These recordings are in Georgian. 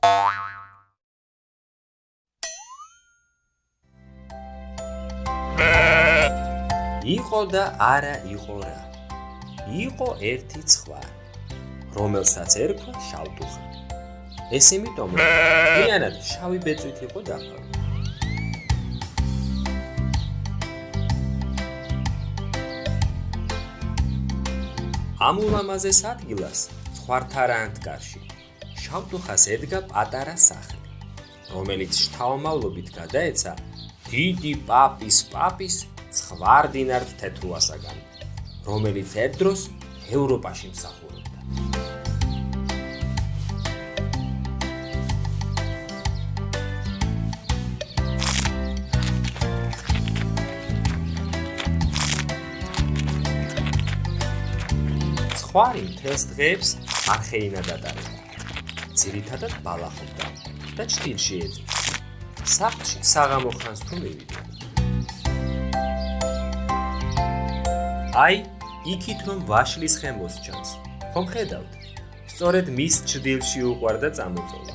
იყო და არა იყო რა. იყო ერთი ცხვარ, რომელსაც ერქვა შავტუხა. ეს იმიტომ, რომ მთლიანად შავი ბეწვით იყო დაფარული. ამ ულამაზეს ადგილას ცხვართარანთკარში შავტუხას ედგა პატარა სახლი, რომელიც შთაომავლობით გადაეცა დიდი პაპის პაპის ცხვარდინართ თეთრუასაგან, რომელიც ერთ დროს ევროპაში მსახურობდა. ცხვარი მთელს დღეებს არხეინა დატარებდა. ძირითადად ბალახობდა და ჭtildeში ეძებდა. საფში საღამო ხანს თუ მივიდა. აი, იქით რომ ვაშლის ხემოს ჩანს. ხომ ხედავთ? სწორედ მის ჭtildeში უყარდა წამოწოლა.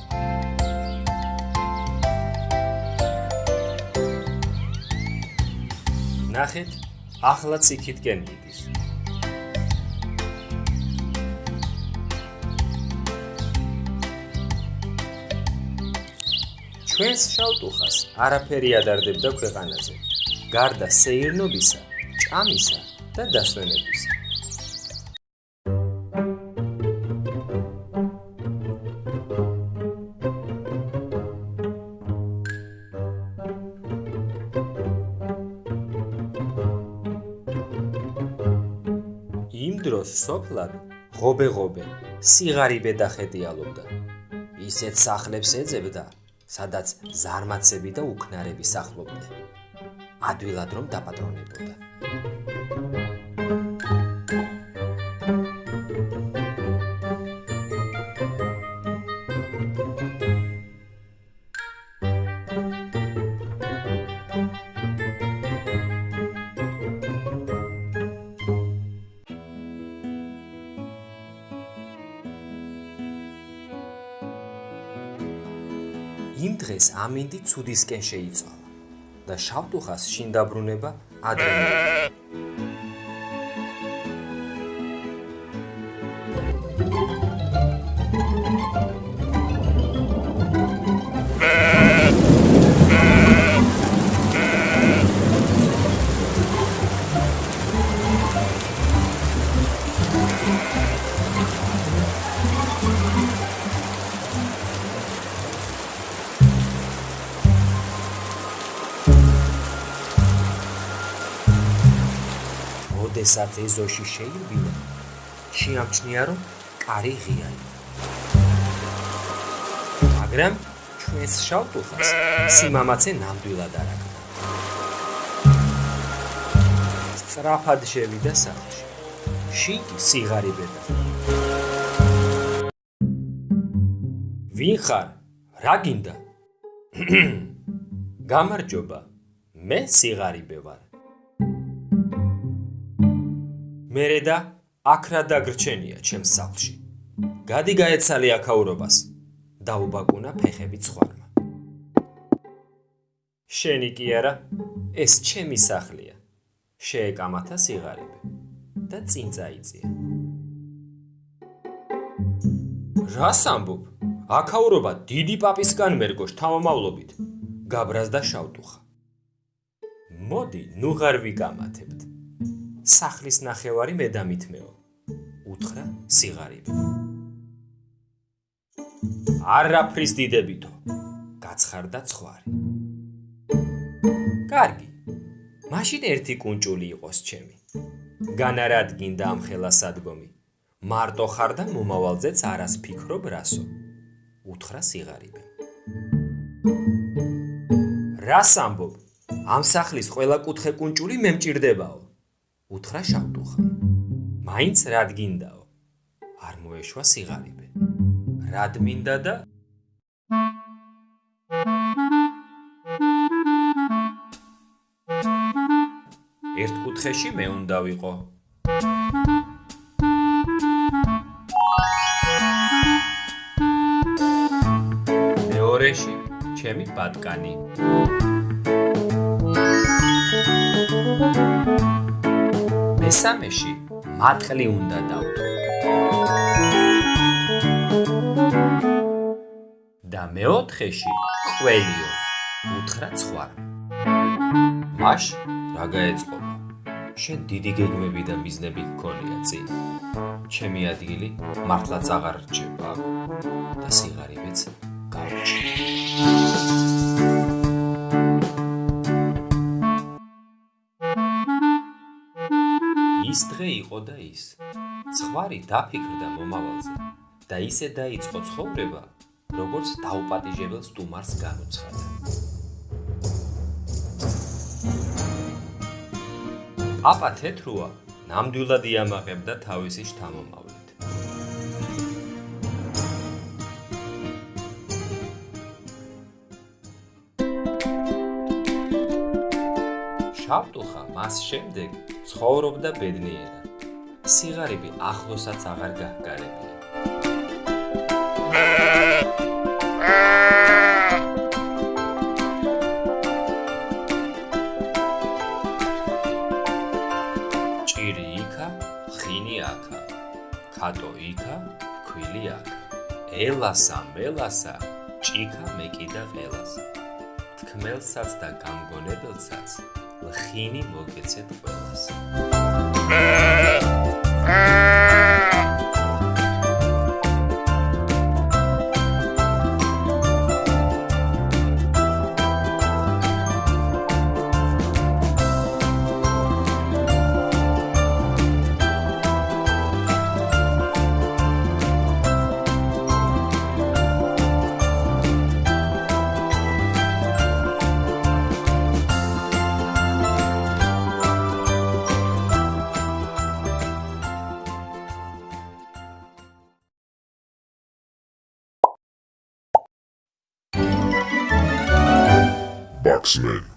ნახეთ, ახლა ციკითკენ მიდის. ჩვენს შავტუხას არაფერი ადარდებდა ქვეყანაზე. გარდა სეირნობისა, ჭამისა და დასვენებისა. იმ დროს სოფლად ღობე-ღობე სიღარიბე დახედიალობდა. ისეთ სახლებს ეძებდა, სადაც ზარმაცები და უქნარები სახლობდნენ. ადვილად რომ დაპატრონებოდა. იმ დღეს ამინდი ცუდისკენ შეიცვალა და შავტუხას შინ დაბრუნება ადრე როდესაც ეზოში შეირბინა, შეამჩნია, რომ კარი ღია იყო. მაგრამ ჩვენს შავტუხას სიმამაცე ნამდვილად არ აკდა. სწრაფად შევიდა სახლში. შიგი სიგარებედა. ვინ ხარ? რა გინდა? გამარჯობა. მე სიგარიბე ვარ. მერე და აქრა დაგრჩენია ჩემს სახლში. გადი გაეცალი აქაურობას. დაუბაკუნა ფეხები ცხვარმა. შენი კი არა, ეს ჩემი სახლია. შეეკამათა სიღარიბე და წინ წაიწია. რას ამბობ? აქაურობა დიდი პაპისგან მერგოშ თავმავლობით. გაბრაზდა შავტუხა. მოდი, ნუ ღარ ვიკამათებთ. სახლის ნახევარი მე დამითმეო. უთხრა სიღარიბე. არაფრის დიდებითო. გაცხარდა ცხვარი. კარგი. მაშინ ერთი კუნჭული იყოს ჩემი. განარადგინდა ამ ხელას ადგომი. მარტო ხარ და მომავალზეც არას ფიქრობ რასო. უთხრა სიღარიბე. რას ამბობ? ამ სახლის ყველა კუთხე კუნჭული მე მჭirdებაო. უთხრა შავტუხა. მაინც რადგინდაო? არ მოეშვა სიღარიბე. რად მინდა და ერთ კუთხეში მე უნდა ვიყო. ჩემი ბატკანი. მესამეში მატყლი უნდა დავთო. და მეოთხეში ყველიო უთხრა ცხვარ. მაშ რა გაეწყობა? შენ დიდი გეგმები და მიზნები გქონია წინ. ჩემი ადგილი მართლაც აღარ რჩება და სიღარიბეც გავჭი. დღე იყო და ის. ცხვარი დაფიქრდა მომავალზე და ისე დაიწყო ცხოვრება, როგორც დაუპატიჟებელ სტუმარს განუცხადა. პაპა თეთრუა ნამდვილად იამაღებდა თავისი შთამომავლით. შავტუხა მას შემდეგ ცხოვრობდა ბედნიერად. სიგარები ახლოსაც აღარ გაჰგარებია. ჭირი იქა, ხინი აქა. ქატო იქა, ქვილი აქა. ელასა, მელასა, ჭიქა მეკიდა ყელასა. თქმელსაც და გამგონებელსაც ლხინი მოგეცეთ ყველას. X-Men.